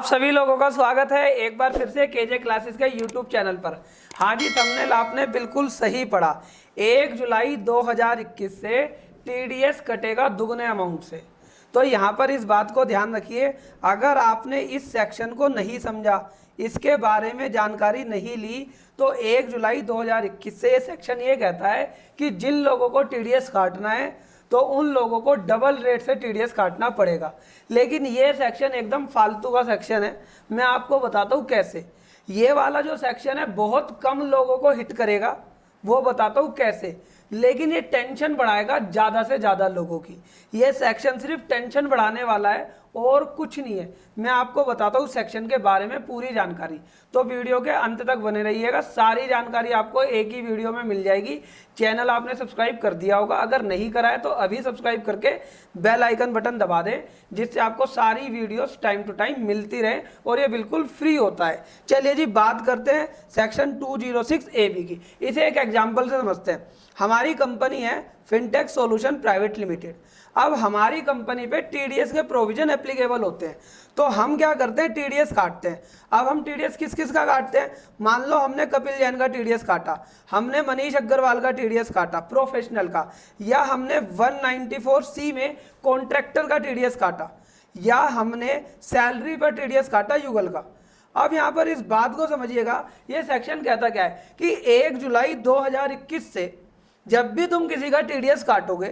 आप सभी लोगों का स्वागत है एक बार फिर से केजे क्लासेस के यूट्यूब चैनल पर। हाँ जी थंबनेल आपने बिल्कुल सही पढ़ा। एक जुलाई 2021 से टीडीएस कटेगा दुगने अमाउंट से। तो यहाँ पर इस बात को ध्यान रखिए, अगर आपने इस सेक्शन को नहीं समझा, इसके बारे में जानकारी नहीं ली तो एक जुलाई 2021 से ये सेक्शन ये कहता है कि जिन लोगों को टीडीएस काटना है तो उन लोगों को डबल रेट से टीडीएस काटना पड़ेगा। लेकिन ये सेक्शन एकदम फालतू का सेक्शन है। मैं आपको बताता हूँ कैसे। ये वाला जो सेक्शन है, बहुत कम लोगों को हिट करेगा। वो बताता हूँ कैसे। लेकिन ये टेंशन बढ़ाएगा ज़्यादा से ज़्यादा लोगों की। ये सेक्शन सिर्फ़ टेंशन बढ़ाने वाला है और कुछ नहीं है। मैं आपको बताता हूँ सेक्शन के बारे में पूरी जानकारी। तो वीडियो के अंत तक बने रहिएगा। सारी जानकारी आपको एक ही वीडियो में मिल जाएगी। चैनल आपने सब्सक्राइब कर दिया होगा। अगर नहीं करा है तो अभी सब्सक्राइब करके बेल आइकन बटन दबा दें, जिससे आपको सारी वीडियोस टाइम टू टाइम मिलती रहे और ये बिल्कुल फ्री होता है। चलिए जी, बात करते हैं सेक्शन 206 ए बी की। इसे एक एग्ज़ाम्पल से समझते हैं। हमारी कंपनी है फिनटेक सॉल्यूशन प्राइवेट लिमिटेड अब हमारी कंपनी पे टीडीएस के प्रोविज़न एप्लीकेबल होते हैं। तो हम क्या करते हैं? टीडीएस काटते हैं। अब हम टीडीएस किस किस का काटते हैं? मान लो हमने कपिल जैन का टीडीएस काटा। हमने मनीष अग्रवाल का टीडीएस काटा प्रोफेशनल का। या हमने 194 सी में कॉन्ट्रैक्टर का टीडीएस काटा। या हमने सैलरी पर टीडीएस काटा युगल का। अब यहाँ पर इस बात को समझिएगा। ये सेक्शन कहता क्या है? कि एक जुलाई 2021 से जब भी तुम किसी का टीडीएस काटोगे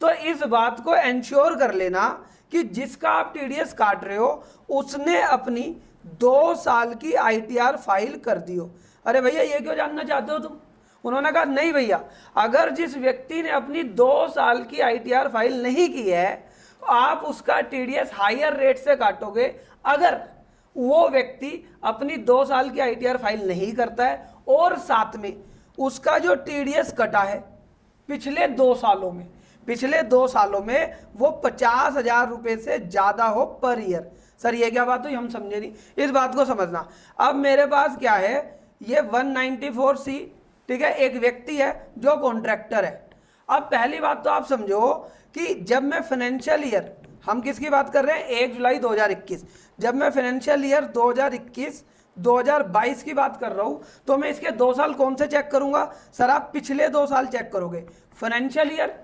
तो इस बात को एंश्योर कर लेना कि जिसका आप टीडीएस काट रहे हो, उसने अपनी दो साल की आईटीआर फ़ाइल कर दियो अरे भैया, ये क्यों जानना चाहते हो तुम? उन्होंने कहा, नहीं भैया, अगर जिस व्यक्ति ने अपनी दो साल की आईटीआर फ़ाइल नहीं की है तो आप उसका टीडीएस हायर रेट से काटोगे। अगर वो व्यक्ति अपनी दो साल की आईटीआर फ़ाइल नहीं करता है और साथ में उसका जो टीडीएस कटा है पिछले दो सालों में, पिछले दो सालों में वो पचास हज़ार रुपये से ज़्यादा हो पर ईयर। सर, ये क्या बात हुई? हम समझे नहीं। इस बात को समझना। अब मेरे पास क्या है? ये 194 सी ठीक है, एक व्यक्ति है जो कॉन्ट्रैक्टर है। अब पहली बात तो आप समझो कि जब मैं फाइनेंशियल ईयर हम किसकी बात कर रहे हैं? एक जुलाई 2021 जब मैं फाइनेंशियल ईयर 2021 2022 की बात कर रहा हूँ तो मैं इसके दो साल कौन से चेक करूँगा? सर, आप पिछले दो साल चेक करोगे। फाइनेंशियल ईयर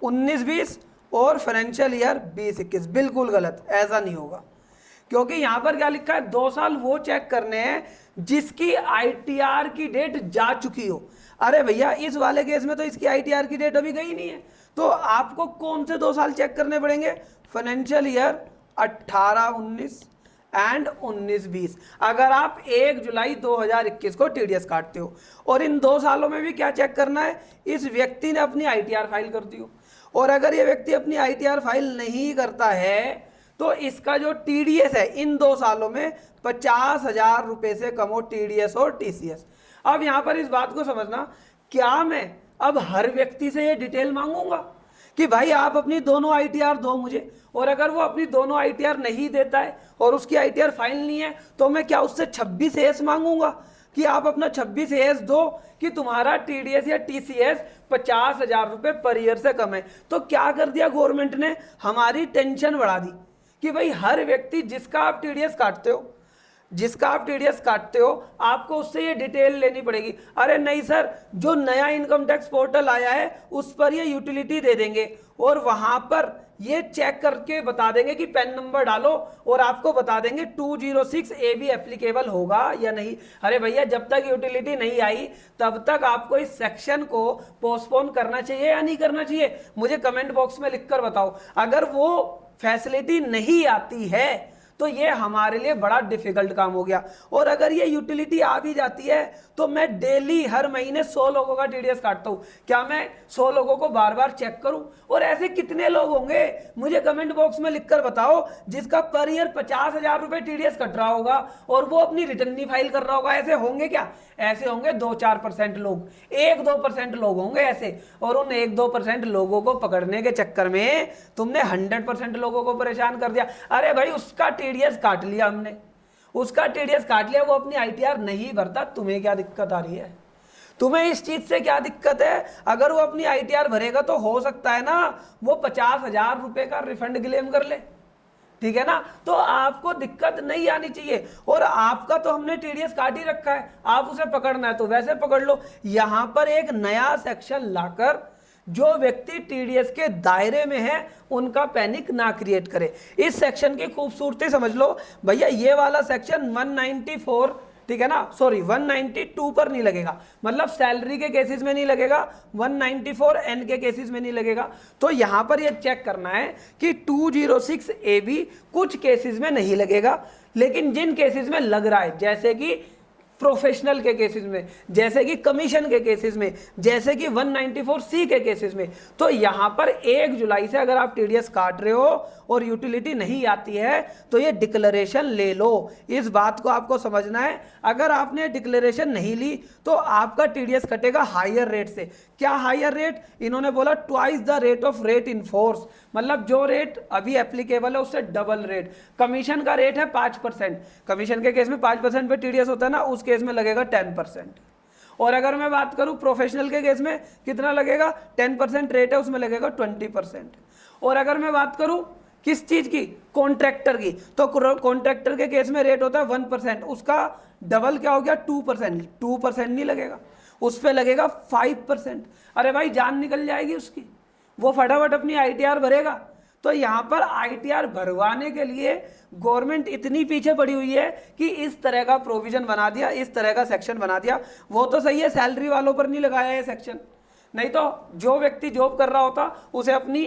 19-20 और फाइनेंशियल ईयर 20-21 बिल्कुल गलत, ऐसा नहीं होगा। क्योंकि यहाँ पर क्या लिखा है? दो साल वो चेक करने हैं जिसकी आईटीआर की डेट जा चुकी हो। अरे भैया, इस वाले केस में तो इसकी आईटीआर की डेट अभी गई नहीं है। तो आपको कौन से दो साल चेक करने पड़ेंगे? फाइनेंशियल ईयर 18 19 एंड 19 20 अगर आप 1 जुलाई 2021 को टीडीएस काटते हो, और इन दो सालों में भी क्या चेक करना है? इस व्यक्ति ने अपनी आईटीआर फ़ाइल कर दी हो। और अगर ये व्यक्ति अपनी आईटीआर फ़ाइल नहीं करता है तो इसका जो टीडीएस है, इन दो सालों में पचास हज़ार रुपए से कम हो टीडीएस और टीसीएस अब यहाँ पर इस बात को समझना, क्या मैं अब हर व्यक्ति से ये डिटेल मांगूँगा? कि भाई आप अपनी दोनों आईटीआर दो मुझे। और अगर वो अपनी दोनों आईटीआर नहीं देता है और उसकी आईटीआर फ़ाइल नहीं है तो मैं क्या उससे 26 एस मांगूँगा? कि आप अपना 26 एस दो कि तुम्हारा टीडीएस या टीसीएस पचास हज़ार रुपये पर ईयर से कम है। तो क्या कर दिया गवर्नमेंट ने? हमारी टेंशन बढ़ा दी कि भाई हर व्यक्ति जिसका आप टीडीएस काटते हो जिसका आप टीडीएस काटते हो, आपको उससे ये डिटेल लेनी पड़ेगी। अरे नहीं सर, जो नया इनकम टैक्स पोर्टल आया है, उस पर ये यूटिलिटी दे देंगे। और वहाँ पर ये चेक करके बता देंगे कि पेन नंबर डालो और आपको बता देंगे 206 ए भी एप्लीकेबल होगा या नहीं। अरे भैया, जब तक यूटिलिटी नहीं आई, तब तक आपको इस सेक्शन को पोस्टपोन करना चाहिए या नहीं करना चाहिए? मुझे कमेंट बॉक्स में लिखकर बताओ। अगर वो फैसिलिटी नहीं आती है तो ये हमारे लिए बड़ा डिफ़िकल्ट काम हो गया। और अगर ये यूटिलिटी आ भी जाती है तो मैं डेली हर महीने सौ लोगों का टीडीएस काटता हूँ। क्या मैं सौ लोगों को बार बार चेक करूँ? और ऐसे कितने लोग होंगे? मुझे कमेंट बॉक्स में लिखकर बताओ, जिसका पर ईयर पचास हज़ार रुपए टीडीएस कट रहा होगा और वो अपनी रिटर्न नहीं फ़ाइल कर रहा होगा। ऐसे होंगे क्या? ऐसे होंगे दो चार परसेंट लोग। एक दो परसेंट लोग होंगे ऐसे। और उन एक दो परसेंट लोगों को पकड़ने के चक्कर में तुमने हंड्रेड परसेंट लोगों को परेशान कर दिया। अरे भाई, उसका टीडीएस काट लिया हमने। उसका टीडीएस काट लिया, वो अपनी आईटीआर नहीं भरता। तुम्हें क्या दिक्कत आ रही है? तुम्हें इस चीज़ से क्या दिक्कत है? अगर वो अपनी आईटीआर भरेगा तो हो सकता है ना, वो पचास हज़ार रुपए का रिफंड क्लेम कर ले। ठीक है ना? तो आपको दिक्कत नहीं आनी चाहिए। और आपका तो हमने टीडीएस काट ही रखा है। आप उसे पकड़ना है तो वैसे पकड़ लो। यहाँ पर एक नया सेक्शन लाकर जो व्यक्ति टीडीएस के दायरे में है, उनका पैनिक ना क्रिएट करे। इस सेक्शन की खूबसूरती समझ लो। भैया, ये वाला सेक्शन 194 ठीक है ना? सॉरी 192 पर नहीं लगेगा। मतलब सैलरी के केसेस में नहीं लगेगा 194 एन के केसेस में नहीं लगेगा। तो यहाँ पर ये चेक करना है कि 206 ए बी कुछ केसेस में नहीं लगेगा। लेकिन जिन केसेस में लग रहा है, जैसे कि प्रोफेशनल के केसेस में, जैसे कि कमीशन के केसेस में, जैसे कि 194 सी के केसेस में। तो यहाँ पर एक जुलाई से अगर आप टीडीएस काट रहे हो और यूटिलिटी नहीं आती है तो ये डिक्लेरेशन ले लो। इस बात को आपको समझना है। अगर आपने डिक्लेरेशन नहीं ली तो आपका टीडीएस कटेगा हायर रेट से। क्या हायर रेट इन्होंने बोला twice the rate of rate in force मतलब जो रेट अभी एप्लीकेबल है, उससे डबल रेट कमीशन का रेट है पाँच परसेंट. कमीशन के केस में पाँच परसेंट पे टीडीएस होता है ना, उस केस में लगेगा टेन परसेंट. और अगर मैं बात करूँ प्रोफेशनल के केस में, कितना लगेगा? टेन परसेंट रेट है, उसमें लगेगा ट्वेंटी परसेंट. और अगर मैं बात करूँ किस चीज़ की? कॉन्ट्रैक्टर की. तो कॉन्ट्रैक्टर के केस में रेट होता है वन परसेंट. उसका डबल क्या हो गया? Two percent. टू परसेंट नहीं लगेगा. उस पर लगेगा फाइव परसेंट अरे भाई, जान निकल जाएगी उसकी। वो फटाफट अपनी आईटीआर भरेगा। तो यहाँ पर आईटीआर भरवाने के लिए गवर्नमेंट इतनी पीछे पड़ी हुई है कि इस तरह का प्रोविज़न बना दिया, इस तरह का सेक्शन बना दिया। वो तो सही है सैलरी वालों पर नहीं लगाया है सेक्शन नहीं तो जो व्यक्ति जॉब कर रहा होता, उसे अपनी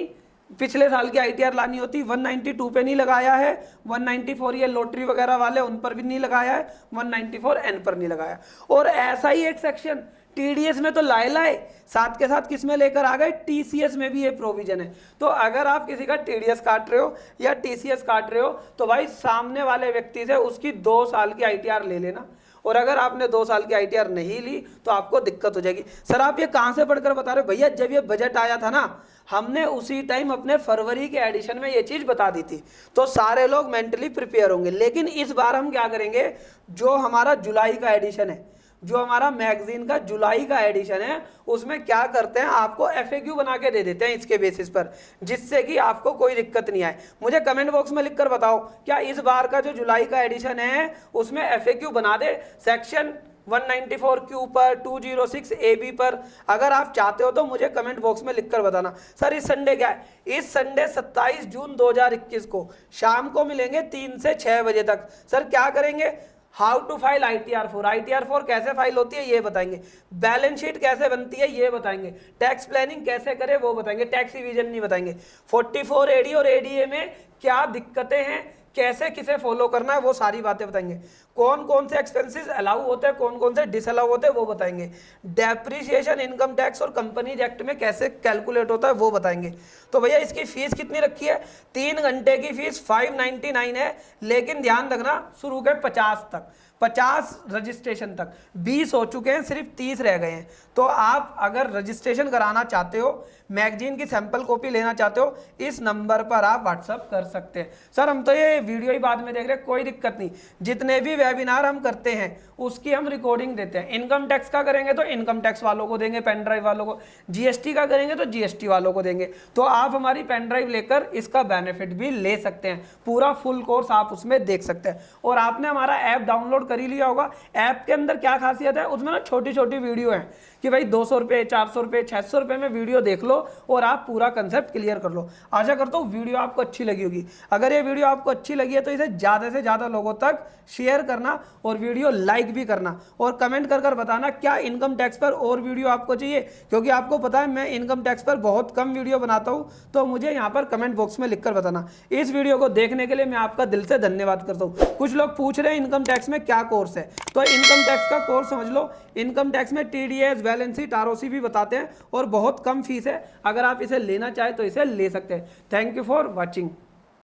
पिछले साल की आईटीआर लानी होती 192 पे नहीं लगाया है 194 ये लॉटरी वगैरह वाले उन पर भी नहीं लगाया है 194 एन पर नहीं लगाया। और ऐसा ही एक सेक्शन टीडीएस में तो लाए लाए, साथ के साथ किसमें लेकर आ गए? टीसीएस में भी ये प्रोविज़न है। तो अगर आप किसी का टीडीएस काट रहे हो या टीसीएस काट रहे हो तो भाई सामने वाले व्यक्ति से उसकी दो साल की आईटीआर ले लेना। और अगर आपने दो साल की आईटीआर नहीं ली तो आपको दिक्कत हो जाएगी। सर, आप ये कहाँ से पढ़कर बता रहे हो? भैया, जब ये बजट आया था ना, हमने उसी टाइम अपने फरवरी के एडिशन में ये चीज़ बता दी थी। तो सारे लोग मेंटली प्रिपेयर होंगे। लेकिन इस बार हम क्या करेंगे? जो हमारा जुलाई का एडिशन है जो हमारा मैगजीन का जुलाई का एडिशन है, उसमें क्या करते हैं, आपको एफएक्यू बना के दे देते हैं इसके बेसिस पर, जिससे कि आपको कोई दिक्कत नहीं आए। मुझे कमेंट बॉक्स में लिखकर बताओ, क्या इस बार का जो जुलाई का एडिशन है, उसमें एफएक्यू बना दे? सेक्शन 194 क्यू पर 206 ए बी पर। अगर आप चाहते हो तो मुझे कमेंट बॉक्स में लिखकर बताना। सर इस संडे क्या है? इस संडे 27 जून 2021 को शाम को मिलेंगे तीन से छह बजे तक। सर क्या करेंगे? How to file I T R four I T R four कैसे फ़ाइल होती है, ये बताएँगे। बैलेंस शीट कैसे बनती है, ये बताएँगे। टैक्स प्लानिंग कैसे करे, वो बताएँगे। टैक्स रिविजन नहीं बताएँगे। 44 एडी और एडीए में क्या दिक्कतें हैं कैसे किसे फॉलो करना है, वो सारी बातें बताएँगे। कौन कौन से एक्सपेंसेस अलाउ होते हैं कौन कौन से डिसअलाउ होते हैं, वो बताएँगे। डेप्रिसिएशन इनकम टैक्स और कंपनीज़ एक्ट में कैसे कैलकुलेट होता है, वो बताएँगे। तो भैया, इसकी फ़ीस कितनी रखी है? तीन घंटे की फ़ीस 599 है, लेकिन ध्यान रखना, शुरू के 50 तक, पचास रजिस्ट्रेशन तक। बीस हो चुके हैं, सिर्फ़ तीस रह गए हैं। तो आप अगर रजिस्ट्रेशन कराना चाहते हो, मैगजीन की सैंपल कॉपी लेना चाहते हो, इस नंबर पर आप व्हाट्सअप कर सकते हैं। सर, हम तो ये वीडियो ही बाद में देख रहे हैं, कोई दिक्कत नहीं। जितने भी वेबिनार हम करते हैं, उसकी हम रिकॉर्डिंग देते हैं। इनकम टैक्स का करेंगे तो इनकम टैक्स वालों को देंगे पेन ड्राइव वालों को। जीएसटी का करेंगे तो जीएसटी वालों को देंगे। तो आप हमारी पेन ड्राइव लेकर इसका बेनिफिट भी ले सकते हैं। पूरा फुल कोर्स आप उसमें देख सकते हैं। और आपने हमारा ऐप डाउनलोड कर ही लिया होगा। ऐप के अंदर क्या खासियत है? उसमें ना छोटी छोटी वीडियो है। कि भाई दो सौ रुपये, चार सौ रुपये छः सौ रुपये में वीडियो देख लो और आप पूरा कंसेप्ट क्लियर कर लो। आशा करता हूँ वीडियो आपको अच्छी लगी होगी। अगर ये वीडियो आपको अच्छी लगी है तो इसे ज़्यादा से ज़्यादा लोगों तक शेयर करना और वीडियो लाइक भी करना और कमेंट कर कर बताना क्या इनकम टैक्स पर और वीडियो आपको चाहिए। क्योंकि आपको पता है मैं इनकम टैक्स पर बहुत कम वीडियो बनाता हूँ तो मुझे यहाँ पर कमेंट बॉक्स में लिखकर बताना। इस वीडियो को देखने के लिए मैं आपका दिल से धन्यवाद करता हूँ। कुछ लोग पूछ रहे हैं इनकम टैक्स में क्या कोर्स है? तो इनकम टैक्स का कोर्स समझ लो। इनकम टैक्स में T D S balance sheet भी बताते हैं और बहुत कम फ़ीस है। अगर आप इसे लेना चाहें तो इसे ले सकते हैं। Thank you for watching